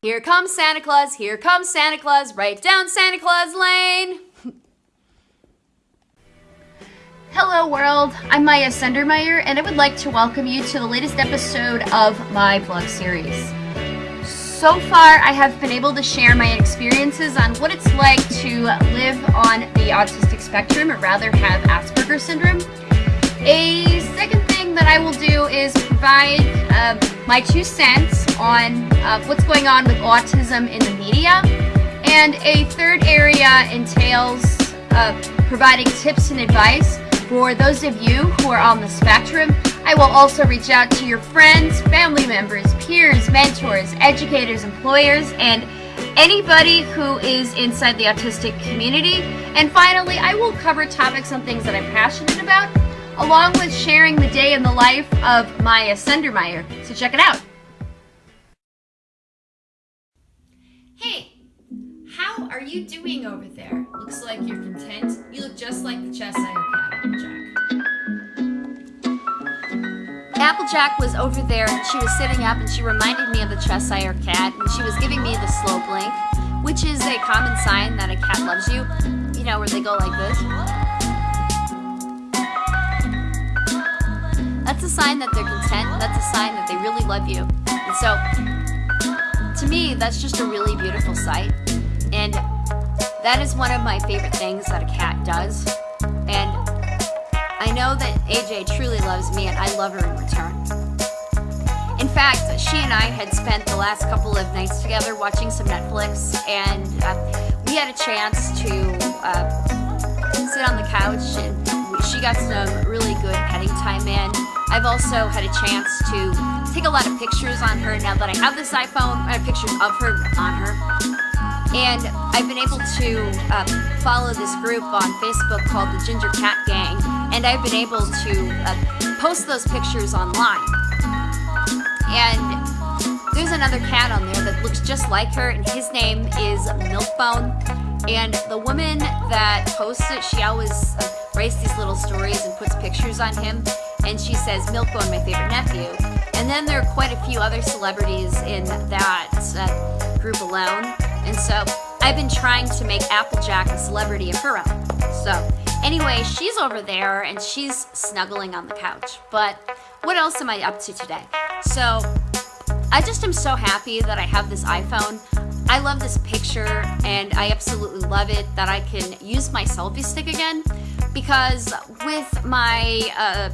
Here comes Santa Claus, here comes Santa Claus, right down Santa Claus Lane. Hello world, I'm Maya Sendermeyer and I would like to welcome you to the latest episode of my vlog series. So far I have been able to share my experiences on what it's like to live on the autistic spectrum or rather have Asperger's syndrome. A second thing that I will do is provide uh, my two cents on what's going on with autism in the media. And a third area entails uh, providing tips and advice for those of you who are on the spectrum. I will also reach out to your friends, family members, peers, mentors, educators, employers, and anybody who is inside the autistic community. And finally, I will cover topics on things that I'm passionate about along with sharing the day in the life of Maya Sendermeyer. So check it out. How are you doing over there? Looks like you're content. You look just like the Cheshire Cat, Applejack. Applejack was over there and she was sitting up and she reminded me of the Cheshire Cat and she was giving me the slow blink, which is a common sign that a cat loves you. You know, where they go like this. That's a sign that they're content. That's a sign that they really love you. And so, to me, that's just a really beautiful sight. And that is one of my favorite things that a cat does. And I know that AJ truly loves me and I love her in return. In fact, she and I had spent the last couple of nights together watching some Netflix and uh, we had a chance to uh, sit on the couch and she got some really good petting time in. I've also had a chance to take a lot of pictures on her now that I have this iPhone, I have pictures of her on her. And I've been able to uh, follow this group on Facebook called the Ginger Cat Gang, and I've been able to uh, post those pictures online. And there's another cat on there that looks just like her, and his name is Milkbone. And the woman that posts it, she always uh, writes these little stories and puts pictures on him. And she says, Milkbone, my favorite nephew. And then there are quite a few other celebrities in that uh, group alone. And so I've been trying to make Applejack a celebrity of her own. So anyway, she's over there and she's snuggling on the couch. But what else am I up to today? So I just am so happy that I have this iPhone. I love this picture and I absolutely love it that I can use my selfie stick again because with my uh,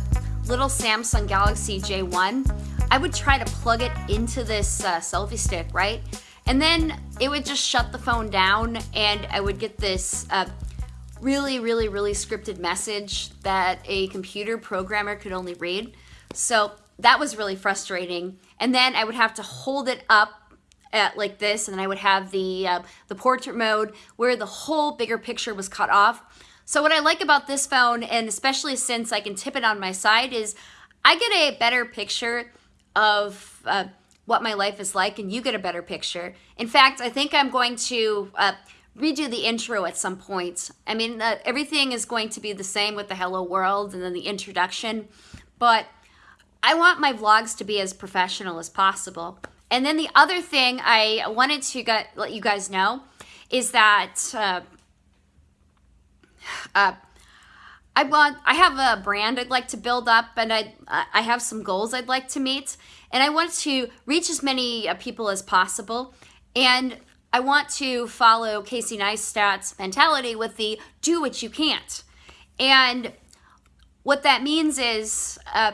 little Samsung Galaxy J1, I would try to plug it into this uh, selfie stick, right? And then it would just shut the phone down and I would get this uh, really, really, really scripted message that a computer programmer could only read. So that was really frustrating. And then I would have to hold it up at like this and then I would have the, uh, the portrait mode where the whole bigger picture was cut off. So what I like about this phone, and especially since I can tip it on my side, is I get a better picture of uh, what my life is like and you get a better picture. In fact, I think I'm going to uh, redo the intro at some point. I mean, uh, everything is going to be the same with the hello world and then the introduction, but I want my vlogs to be as professional as possible. And then the other thing I wanted to get, let you guys know is that uh, uh, I want I have a brand I'd like to build up and I I have some goals I'd like to meet and I want to reach as many uh, people as possible and I want to follow Casey Neistat's mentality with the do what you can't. And what that means is uh,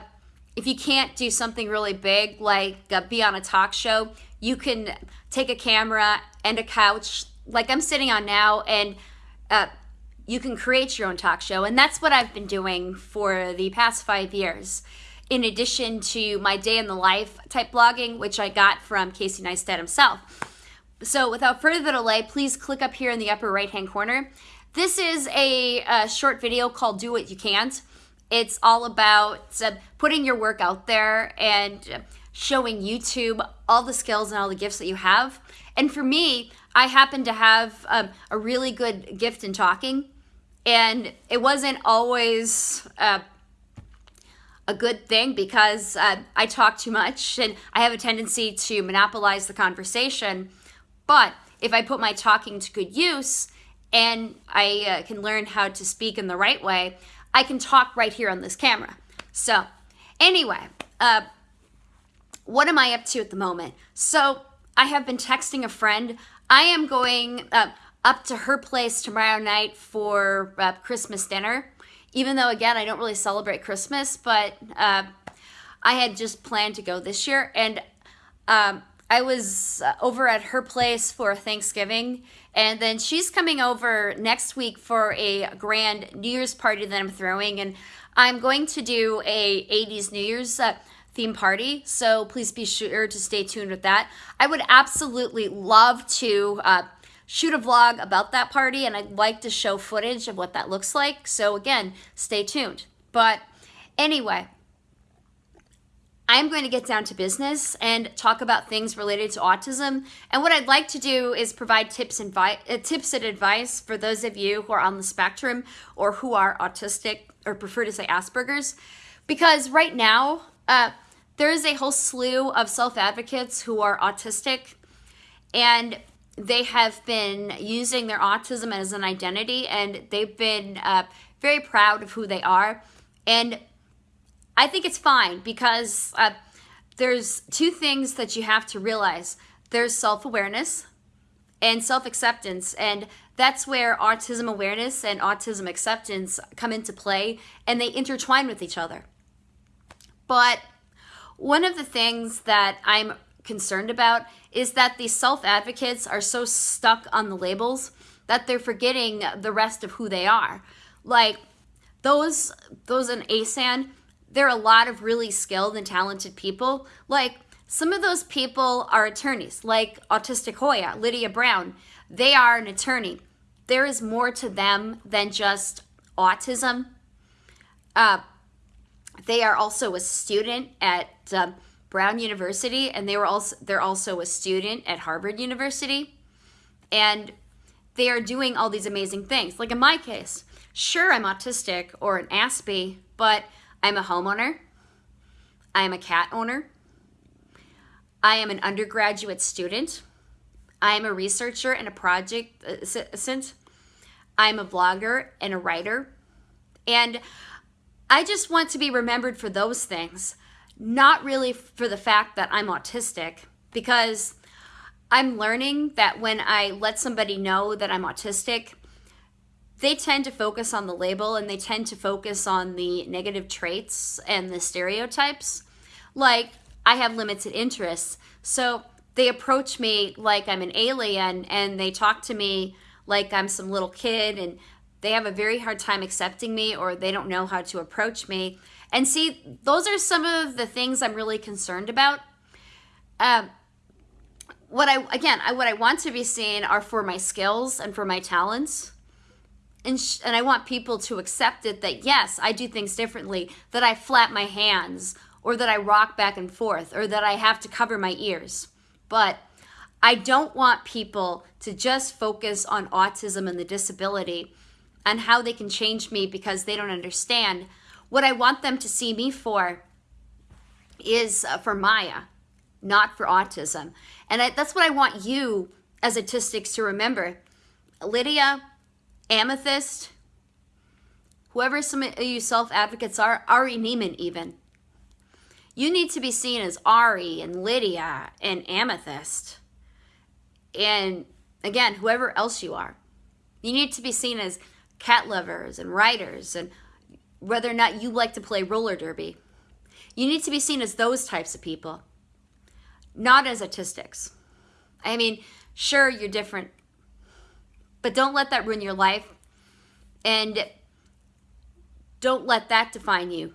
if you can't do something really big like uh, be on a talk show, you can take a camera and a couch like I'm sitting on now and uh, you can create your own talk show. And that's what I've been doing for the past five years. In addition to my day in the life type blogging, which I got from Casey Neistat himself. So without further delay, please click up here in the upper right hand corner. This is a, a short video called Do What You Can't. It's all about uh, putting your work out there and showing YouTube all the skills and all the gifts that you have. And for me, I happen to have um, a really good gift in talking and it wasn't always uh, a good thing because uh, I talk too much and I have a tendency to monopolize the conversation. But if I put my talking to good use and I uh, can learn how to speak in the right way, I can talk right here on this camera. So, anyway, uh, what am I up to at the moment? So, I have been texting a friend. I am going uh, up to her place tomorrow night for uh, Christmas dinner. Even though, again, I don't really celebrate Christmas, but uh, I had just planned to go this year. And um, I was uh, over at her place for Thanksgiving, and then she's coming over next week for a grand New Year's party that I'm throwing. And I'm going to do a 80s New Year's uh, theme party, so please be sure to stay tuned with that. I would absolutely love to uh, shoot a vlog about that party, and I'd like to show footage of what that looks like. So again, stay tuned. But anyway, I'm going to get down to business and talk about things related to autism. And what I'd like to do is provide tips and, uh, tips and advice for those of you who are on the spectrum or who are autistic or prefer to say Asperger's. Because right now, uh, there is a whole slew of self-advocates who are autistic and they have been using their autism as an identity and they've been uh, very proud of who they are. And I think it's fine because uh, there's two things that you have to realize. There's self-awareness and self-acceptance and that's where autism awareness and autism acceptance come into play and they intertwine with each other. But one of the things that I'm concerned about is that these self-advocates are so stuck on the labels that they're forgetting the rest of who they are. Like those those in ASAN, there are a lot of really skilled and talented people. Like some of those people are attorneys, like Autistic Hoya, Lydia Brown. They are an attorney. There is more to them than just autism. Uh, they are also a student at uh, Brown University, and they were also they're also a student at Harvard University, and they are doing all these amazing things. Like in my case, sure I'm autistic or an Aspie, but I'm a homeowner. I am a cat owner. I am an undergraduate student. I am a researcher and a project assistant. I'm a blogger and a writer. And I just want to be remembered for those things, not really for the fact that I'm autistic, because I'm learning that when I let somebody know that I'm autistic, they tend to focus on the label and they tend to focus on the negative traits and the stereotypes. Like, I have limited interests. So they approach me like I'm an alien and they talk to me like I'm some little kid and they have a very hard time accepting me or they don't know how to approach me. And see, those are some of the things I'm really concerned about. Um, what I again, I, what I want to be seen are for my skills and for my talents. And, and I want people to accept it that yes, I do things differently, that I flap my hands or that I rock back and forth or that I have to cover my ears. But I don't want people to just focus on autism and the disability and how they can change me because they don't understand. What I want them to see me for is uh, for Maya, not for autism. And I, that's what I want you as autistics to remember. Lydia, Amethyst, whoever some of you self-advocates are, Ari Ne'eman even. You need to be seen as Ari and Lydia and Amethyst. And again, whoever else you are. You need to be seen as cat lovers and writers and whether or not you like to play roller derby. You need to be seen as those types of people, not as autistics. I mean, sure, you're different, but don't let that ruin your life and don't let that define you.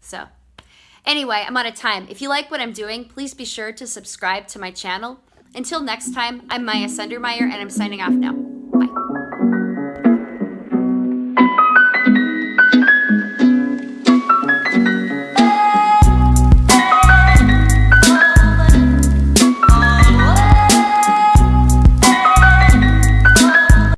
So, anyway, I'm out of time. If you like what I'm doing, please be sure to subscribe to my channel. Until next time, I'm Maya Sundermeyer, and I'm signing off now.